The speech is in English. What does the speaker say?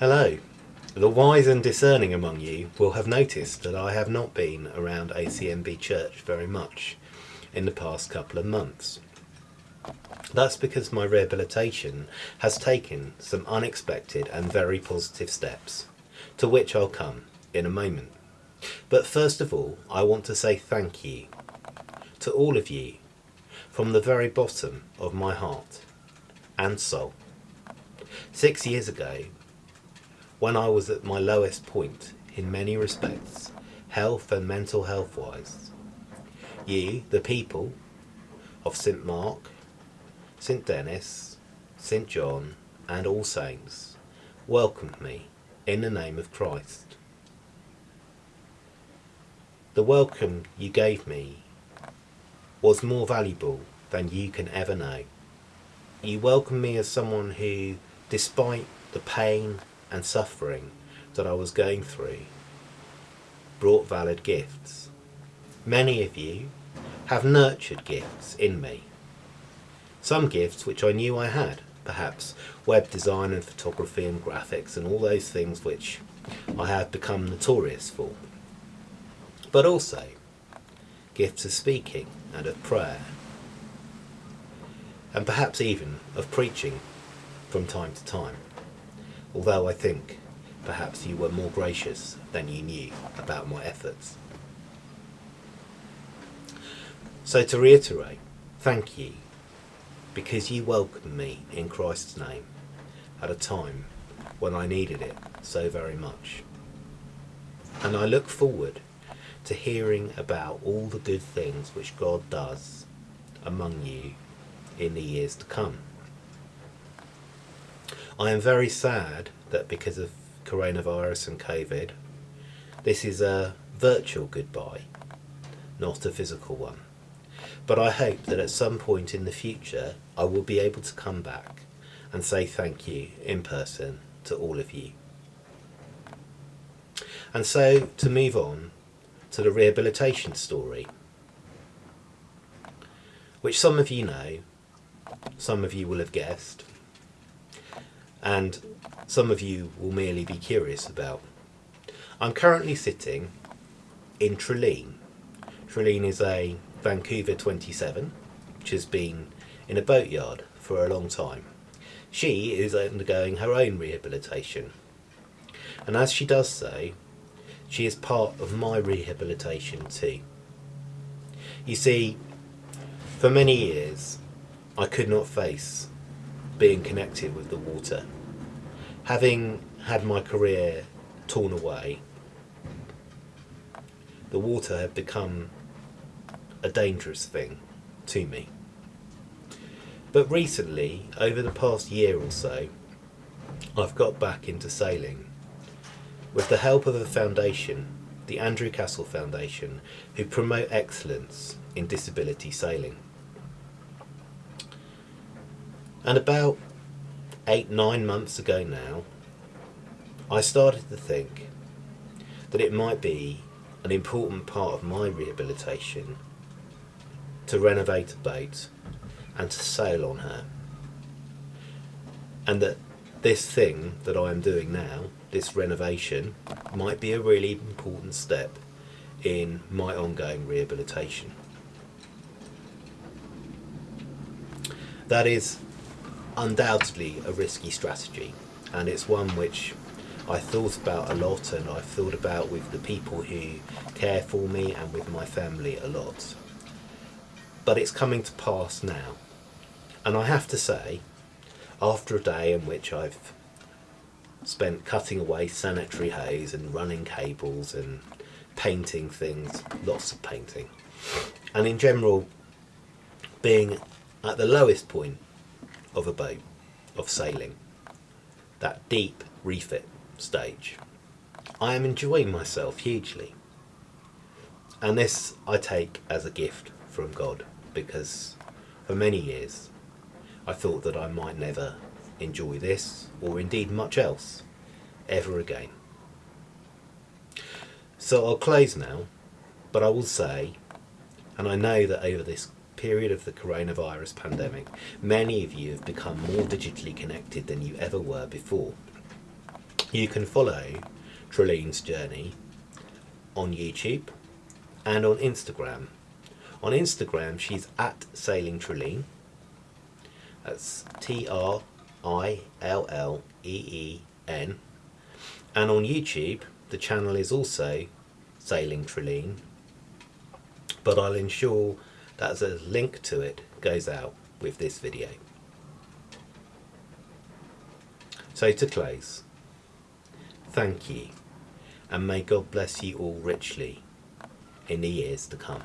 Hello. The wise and discerning among you will have noticed that I have not been around ACMB Church very much in the past couple of months. That's because my rehabilitation has taken some unexpected and very positive steps, to which I'll come in a moment. But first of all, I want to say thank you to all of you from the very bottom of my heart and soul. Six years ago, when I was at my lowest point in many respects, health and mental health wise, Ye, the people of St Mark, St Denis, St John, and All Saints, welcomed me in the name of Christ. The welcome you gave me was more valuable than you can ever know. You welcomed me as someone who, despite the pain and suffering that I was going through, brought valid gifts. Many of you have nurtured gifts in me. Some gifts which I knew I had, perhaps web design and photography and graphics and all those things which I have become notorious for. But also gifts of speaking and of prayer and perhaps even of preaching from time to time, although I think perhaps you were more gracious than you knew about my efforts. So to reiterate, thank you, because you welcomed me in Christ's name at a time when I needed it so very much. And I look forward to hearing about all the good things which God does among you in the years to come. I am very sad that because of coronavirus and COVID, this is a virtual goodbye, not a physical one. But I hope that at some point in the future I will be able to come back and say thank you in person to all of you. And so to move on to the rehabilitation story, which some of you know some of you will have guessed, and some of you will merely be curious about. I'm currently sitting in Trilleen. Trilleen is a Vancouver 27, which has been in a boatyard for a long time. She is undergoing her own rehabilitation. And as she does so, she is part of my rehabilitation too. You see, for many years, I could not face being connected with the water. Having had my career torn away, the water had become a dangerous thing to me. But recently, over the past year or so, I've got back into sailing with the help of a foundation, the Andrew Cassell Foundation, who promote excellence in disability sailing. And about eight, nine months ago now, I started to think that it might be an important part of my rehabilitation to renovate a boat and to sail on her. And that this thing that I am doing now, this renovation, might be a really important step in my ongoing rehabilitation. That is undoubtedly a risky strategy and it's one which I thought about a lot and I've thought about with the people who care for me and with my family a lot. But it's coming to pass now. And I have to say, after a day in which I've spent cutting away sanitary hose and running cables and painting things, lots of painting, and in general being at the lowest point of a boat, of sailing, that deep refit stage. I am enjoying myself hugely. And this I take as a gift from God because for many years I thought that I might never enjoy this or indeed much else ever again. So I'll close now, but I will say, and I know that over this period of the coronavirus pandemic, many of you have become more digitally connected than you ever were before. You can follow Trilleen's journey on YouTube and on Instagram. On Instagram, she's at Sailing Trilleen. That's T R I L L E E N. And on YouTube, the channel is also Sailing Treline. But I'll ensure that a link to it goes out with this video. So to close, thank you, and may God bless you all richly in the years to come.